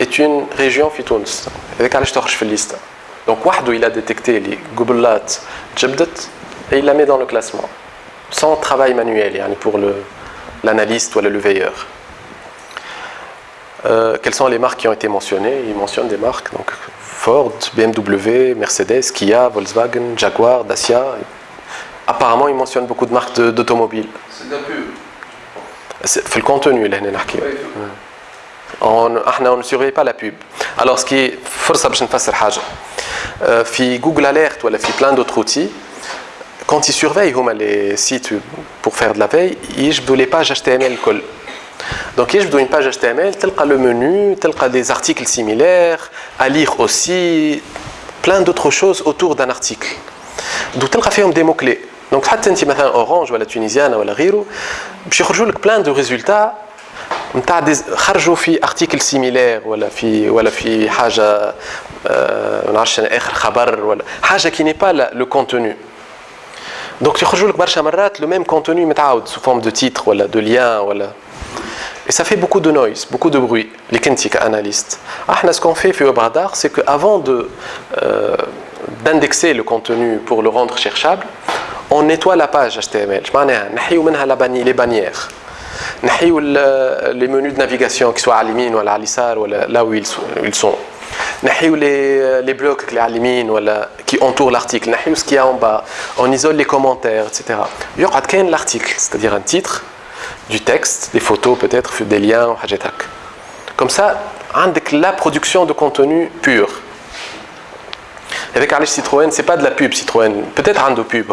est une région في تونس هذاك علاش تخرج في الليسته donc وحده il a détecté les قبلات تجبدت et il la met dans le classement sans travail manuel يعني pour le l'analyste ou le veilleur euh, quelles sont les marques qui ont été mentionnées Il mentionne des marques, donc Ford, BMW, Mercedes, Kia, Volkswagen, Jaguar, Dacia. Apparemment, il mentionne beaucoup de marques d'automobiles. C'est de la pub. C'est le contenu, là, on, on ne surveille pas la pub. Alors, ce qui est force euh, Google Alert ou plein d'autres outils, quand ils surveillent les sites pour faire de la veille, ils ne les pages HTML. Donc, il y a une page HTML, tel le menu, tel des articles similaires, à lire aussi, plein d'autres choses autour d'un article. Donc, tel fait des mots-clés. Donc, si tu as Orange ou la Tunisienne ou la Riro, je vais plein de résultats. Tu as des articles similaires ou في حاجه ما نعرفش اخر خبر ولا حاجه qui n'est pas le contenu donc يخرجوا لك برشا مرات le même contenu متعاود sous forme de titre ou de lien ولا et ça fait beaucoup de noise, beaucoup de bruit, les Kentika analystes. Ah, ce qu'on fait au Radar, c'est qu'avant euh, d'indexer le contenu pour le rendre cherchable, on nettoie la page HTML. les bannières. les menus de navigation qui soient à l'imine ou à l'alisar ou là où ils sont. les, les blocs qui entourent l'article. ce qu'il y a en bas. On isole les commentaires, etc. Il y aura l'article, c'est-à-dire un titre du texte, des photos peut-être, des liens, comme ça, la production de contenu pur. Alice Citroën, c'est pas de la pub Citroën, peut-être un de pub,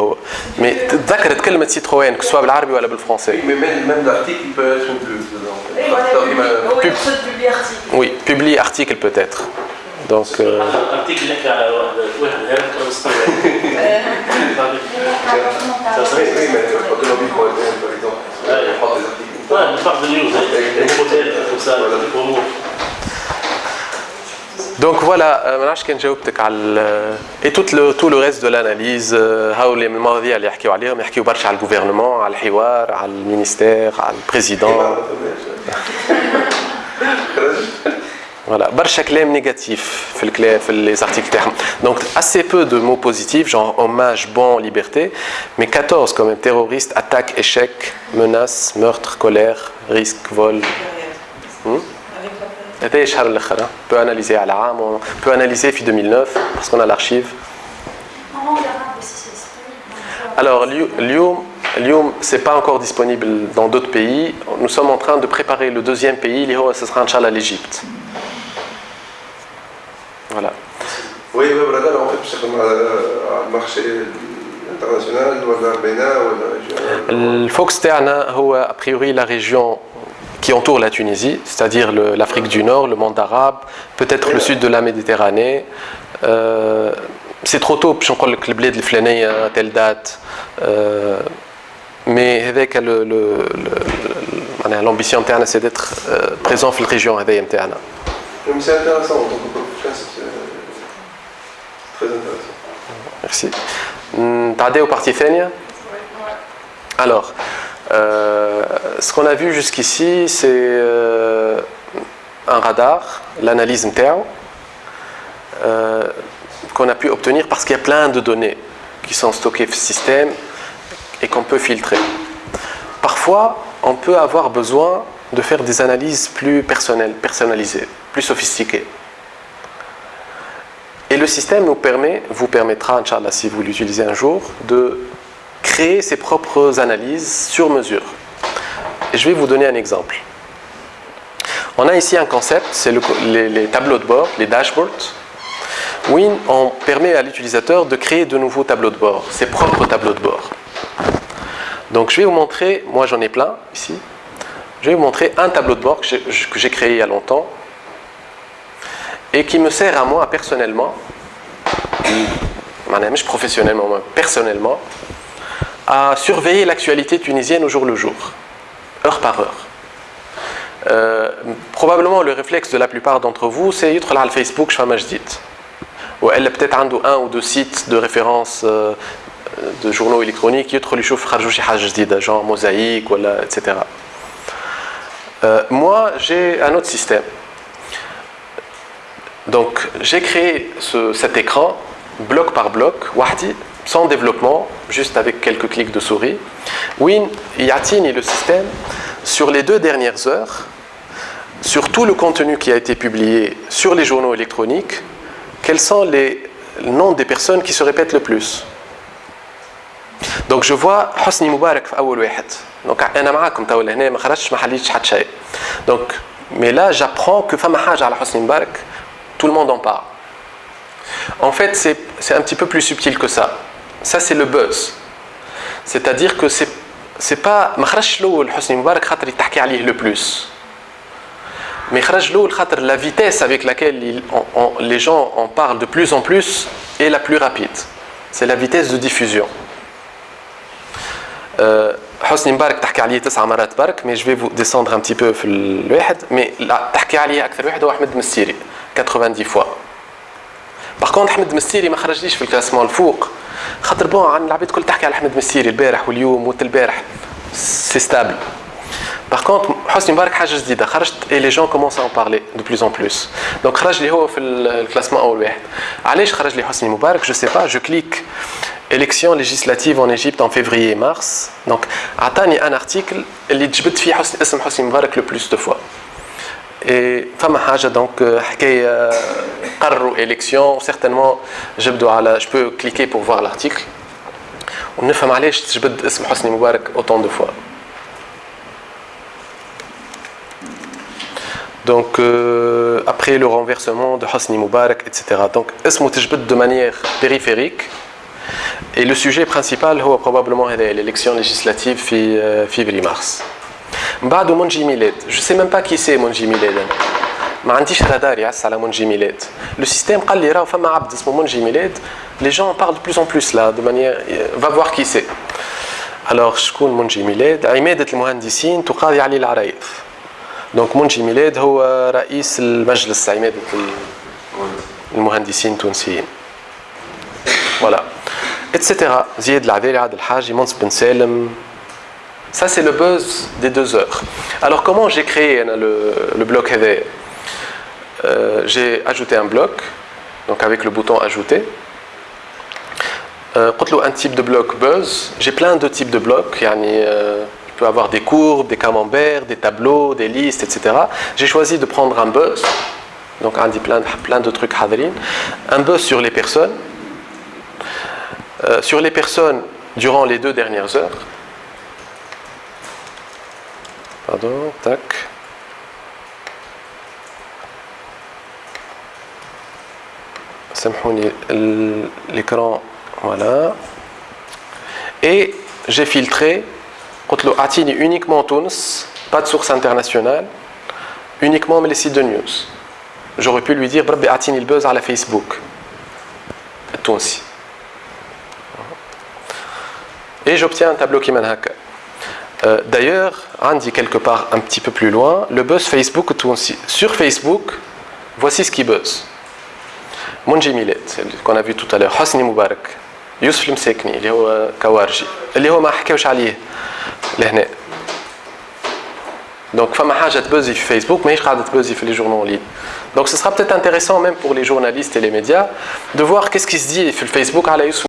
mais d'accord, quelle de Citroën, que ce soit l'arabe ou le français. mais même, l'article peut être une pub. Pub. Oui, publie article peut-être. Donc. Euh... Donc voilà, euh, et tout le, tout le reste de l'analyse, هاولي المواضيع اللي يحكيو عليهم يحكيو برشا على الجوفرنمون على الحوار على المينيستير على البريزيدون Voilà, برشا كلام négatif في الكلام في les articles تاعهم. Donc assez peu de mots positifs genre hommage, bon, liberté, mais 14 comme terroriste, attaque, échec, menace, meurtre, colère, risque, vol. Hmm? On peut analyser à l'âme, on peut analyser depuis 2009 parce qu'on a l'archive. Alors, Lyon, Lyon c'est pas encore disponible dans d'autres pays. Nous sommes en train de préparer le deuxième pays, ce sera Inch'Allah l'Égypte. Voilà. Oui, oui, voilà, en fait, c'est comme euh, le marché international, ou le ou la région. A priori, la région qui entoure la Tunisie, c'est-à-dire l'Afrique du Nord, le monde arabe, peut-être le sud de la Méditerranée. Euh, c'est trop tôt باش نقول لك البلاد الفلانيه à telle date. Euh, mais avec le, le, le, l'ambition تاعنا c'est d'être euh, présent في الريجيون هذيا نتاعنا. C'est intéressant en tant que Très intéressant. Merci. T'as au parti Fenia Alors, euh, ce qu'on a vu jusqu'ici, c'est euh, un radar, l'analyse MTEO, euh, qu'on a pu obtenir parce qu'il y a plein de données qui sont stockées dans le système et qu'on peut filtrer. Parfois, on peut avoir besoin de faire des analyses plus personnelles, personnalisées, plus sophistiquées. Et le système nous permet, vous permettra, Inch'Allah, si vous l'utilisez un jour, de créer ses propres analyses sur mesure. Je vais vous donner un exemple. On a ici un concept, c'est les, tableaux de bord, les dashboards. Win, on permet à l'utilisateur de créer de nouveaux tableaux de bord, ses propres tableaux de bord. Donc je vais vous montrer, moi j'en ai plein ici, je vais vous montrer un tableau de bord que j'ai créé il y a longtemps et qui me sert à moi personnellement, professionnellement, personnellement, à surveiller l'actualité tunisienne au jour le jour, heure par heure. Euh, probablement le réflexe de la plupart d'entre vous, c'est être là Facebook, je fais Ou elle peut-être un ou deux sites de référence euh, de journaux électroniques, être les choses genre mosaïque, etc. Euh, moi, j'ai un autre système. Donc j'ai créé cet écran bloc par bloc, sans développement, juste avec quelques clics de souris. Win Yatini le système sur les deux dernières heures, sur tout le contenu qui a été publié sur les journaux électroniques, quels sont les noms des personnes qui se répètent le plus? Mais là j'apprends que fama haja Hosni Moubarak tout le monde en parle. En fait, c'est un petit peu plus subtil que ça. Ça, c'est le buzz. C'est-à-dire que c'est c'est pas ما خرجش الاول حسني مبارك خاطر يتحكي عليه le plus mais خرج الاول خاطر la vitesse avec laquelle il, on, on, les gens en parlent de plus en plus est la plus rapide c'est la vitesse de diffusion euh, حسني مبارك تحكي عليه تسع مرات برك mais je vais vous descendre un petit peu في الواحد mais لا تحكي عليه اكثر واحد هو احمد مستيري 90 fois باغ كونت احمد مستيري ما خرجليش في الكلاسمون الفوق. خاطر بون عن العباد الكل تحكي على احمد مستيري البارح واليوم وت البارح. سي ستابل باغ كونت حسني مبارك حاجة جديدة. خرجت اي لي جون كومونس ان بارلي دو بلوس ان بلوس دونك خرج لي هو في الكلاسمون أول واحد. علاش خرج لي حسني مبارك؟ جو سي با جو كليك élection législative en Égypte en février et mars. Donc عطاني ان ارتيكل اللي تجبد فيه حسن اسم حسني مبارك لو بلوس دو فوا Et femme haja donc حكايه قرروا élection certainement جبدوا على je peux cliquer pour voir l'article ونفهم علاش تجبد اسم حسني مبارك autant de fois Donc, euh, après le renversement de Hosni Moubarak, etc. Donc, اسمه تجبد de manière périphérique. Et le sujet principal, هو probablement l'élection législative في février-mars. بعده منجي ميلاد. جو سي ميم با كي سي منجي ميلاد. ما عنديش رادار يعس على منجي ميلاد. لو سيستيم قال لي راه فما عبد اسمه منجي ميلاد. لي جون بارل بلوس ان بلوس لا دو مانيير فا فوار كي سي الوغ شكون منجي ميلاد؟ عمادة المهندسين تقاضي علي العرايض دونك منجي ميلاد هو رئيس المجلس عمادة المهندسين التونسيين. فوالا اتسيتيرا زياد العذاري عبد الحاجي منصف بن سالم. Ça, c'est le buzz des deux heures. Alors, comment j'ai créé le, le bloc euh, J'ai ajouté un bloc, donc avec le bouton Ajouter. Euh, un type de bloc buzz. J'ai plein de types de blocs. Euh, je peux avoir des courbes, des camemberts, des tableaux, des listes, etc. J'ai choisi de prendre un buzz. Donc, on dit plein, plein de trucs hadrin. Un buzz sur les personnes. Euh, sur les personnes durant les deux dernières heures. Pardon, tac. l'écran, voilà. Et j'ai filtré, Atini uniquement Tunis, pas de source internationale, uniquement les sites de news. J'aurais pu lui dire, Atini le buzz à la Facebook, Tunisi. Et j'obtiens un tableau qui mène euh, D'ailleurs, on dit quelque part un petit peu plus loin, le buzz Facebook sur Facebook, voici ce qui buzz. Monji Milet, qu'on a vu tout à l'heure, Hosni Moubarak, Youssef Msekni, اللي هو كوارجي اللي هو ما حكاوش عليه لهنا Donc, فما حاجة تبوزي في فيسبوك ماهيش قاعدة تبوزي في les journaux en ligne. Donc, ce sera peut-être intéressant même pour les journalistes et les médias de voir qu'est-ce qui se dit sur Facebook على يوسف